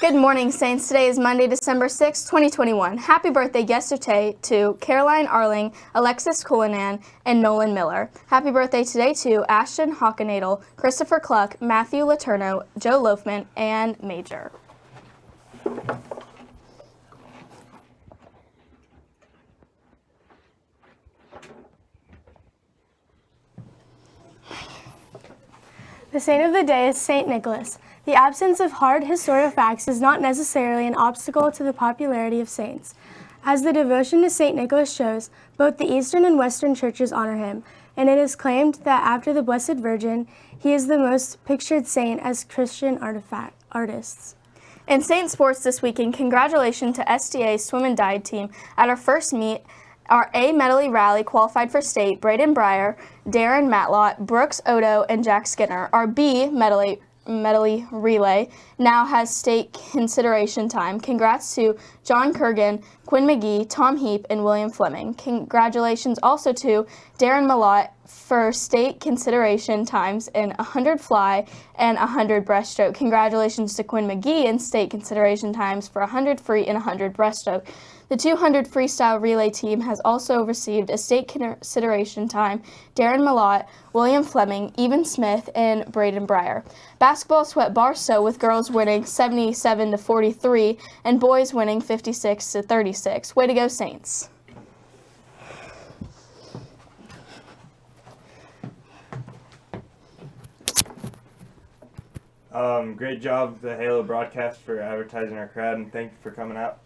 Good morning, Saints. Today is Monday, December 6, 2021. Happy birthday yesterday to Caroline Arling, Alexis Cullinan, and Nolan Miller. Happy birthday today to Ashton Hockenadel, Christopher Cluck, Matthew Laterno, Joe Loafman, and Major. The saint of the day is St. Nicholas. The absence of hard historical facts is not necessarily an obstacle to the popularity of saints. As the devotion to St. Nicholas shows, both the Eastern and Western churches honor him, and it is claimed that after the Blessed Virgin, he is the most pictured saint as Christian artifact artists. In Saint Sports this weekend, congratulations to STA Swim and Dive team at our first meet our A medley rally qualified for state, Braden Breyer, Darren Malott, Brooks Odo, and Jack Skinner. Our B medley medley relay now has state consideration time. Congrats to John Kurgan, Quinn McGee, Tom Heap, and William Fleming. Congratulations also to Darren Malott for state consideration times in 100 fly and 100 breaststroke. Congratulations to Quinn McGee in state consideration times for 100 free and 100 breaststroke. The 200 freestyle relay team has also received a state consideration time, Darren Malott, William Fleming, Evan Smith, and Braden Breyer. Basketball swept Barstow with girls winning 77 to 43 and boys winning 56 to 36. Way to go, Saints. Um, great job, the Halo broadcast, for advertising our crowd, and thank you for coming out.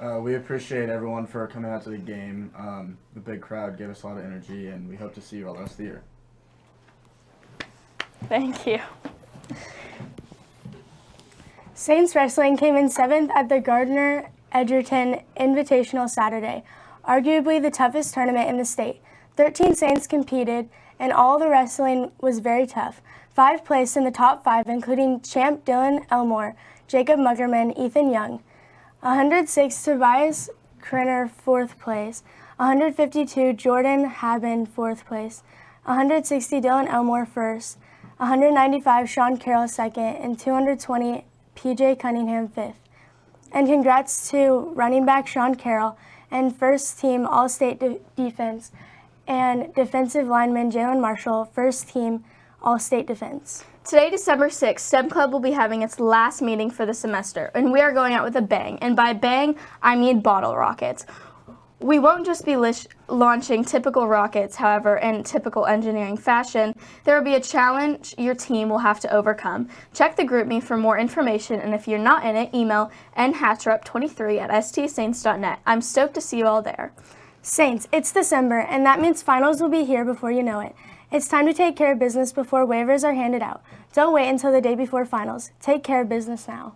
Uh, we appreciate everyone for coming out to the game. Um, the big crowd gave us a lot of energy, and we hope to see you all the rest of the year. Thank you. Saints Wrestling came in seventh at the Gardner Edgerton Invitational Saturday, arguably the toughest tournament in the state. 13 Saints competed, and all the wrestling was very tough. Five placed in the top five, including champ Dylan Elmore, Jacob Muggerman, Ethan Young. 106 Tobias Krenner, fourth place. 152 Jordan Haben, fourth place. 160 Dylan Elmore, first. 195 Sean Carroll, second. And 220 PJ Cunningham, fifth. And congrats to running back Sean Carroll and first team All-State de defense and defensive lineman Jalen Marshall, first team All-State defense. Today, December 6th, STEM Club will be having its last meeting for the semester, and we are going out with a bang. And by bang, I mean bottle rockets. We won't just be launching typical rockets, however, in typical engineering fashion. There will be a challenge your team will have to overcome. Check the GroupMe for more information, and if you're not in it, email nhatcherup23 at stsaints.net. I'm stoked to see you all there. Saints, it's December, and that means finals will be here before you know it. It's time to take care of business before waivers are handed out. Don't wait until the day before finals. Take care of business now.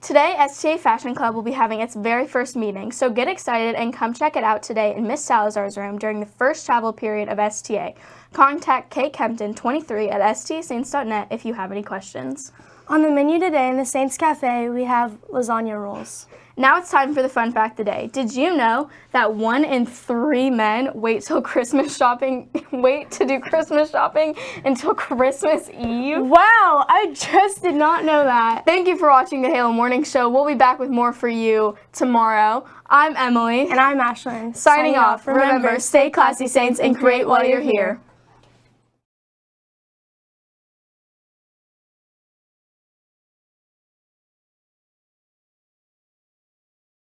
Today, STA Fashion Club will be having its very first meeting, so get excited and come check it out today in Miss Salazar's room during the first travel period of STA. Contact Kate Kempton, 23 at stasaints.net if you have any questions. On the menu today in the Saints Cafe, we have lasagna rolls. Now it's time for the fun fact of the day. Did you know that one in three men wait till Christmas shopping, wait to do Christmas shopping until Christmas Eve? Wow, I just did not know that. Thank you for watching the Halo Morning Show. We'll be back with more for you tomorrow. I'm Emily. And I'm Ashlyn. Signing, Signing off. Remember, stay classy, Saints, and create while you're here.